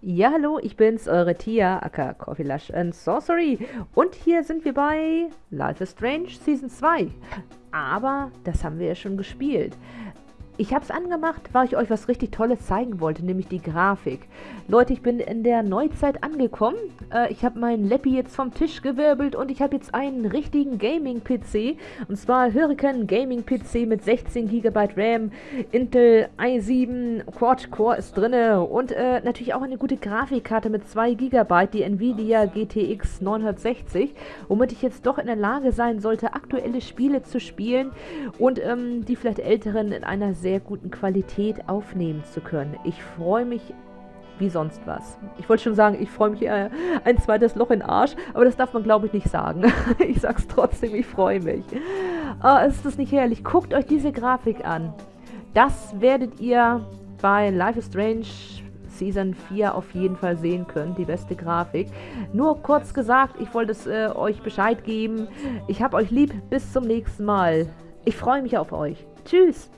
Ja, hallo, ich bin's, eure Tia, aka Coffee Lush and Sorcery. Und hier sind wir bei Life is Strange Season 2. Aber das haben wir ja schon gespielt. Ich habe es angemacht, weil ich euch was richtig Tolles zeigen wollte, nämlich die Grafik. Leute, ich bin in der Neuzeit angekommen. Äh, ich habe meinen Leppi jetzt vom Tisch gewirbelt und ich habe jetzt einen richtigen Gaming-PC. Und zwar Hurricane Gaming-PC mit 16 GB RAM, Intel i7 Quad-Core ist drin und äh, natürlich auch eine gute Grafikkarte mit 2 GB, die Nvidia GTX 960, womit ich jetzt doch in der Lage sein sollte, aktuelle Spiele zu spielen und ähm, die vielleicht älteren in einer sehr sehr guten Qualität aufnehmen zu können. Ich freue mich wie sonst was. Ich wollte schon sagen, ich freue mich äh, ein zweites Loch in Arsch, aber das darf man glaube ich nicht sagen. ich sag's trotzdem, ich freue mich. Oh, ist das nicht herrlich? Guckt euch diese Grafik an. Das werdet ihr bei Life is Strange Season 4 auf jeden Fall sehen können, die beste Grafik. Nur kurz gesagt, ich wollte es äh, euch Bescheid geben. Ich hab euch lieb, bis zum nächsten Mal. Ich freue mich auf euch. Tschüss!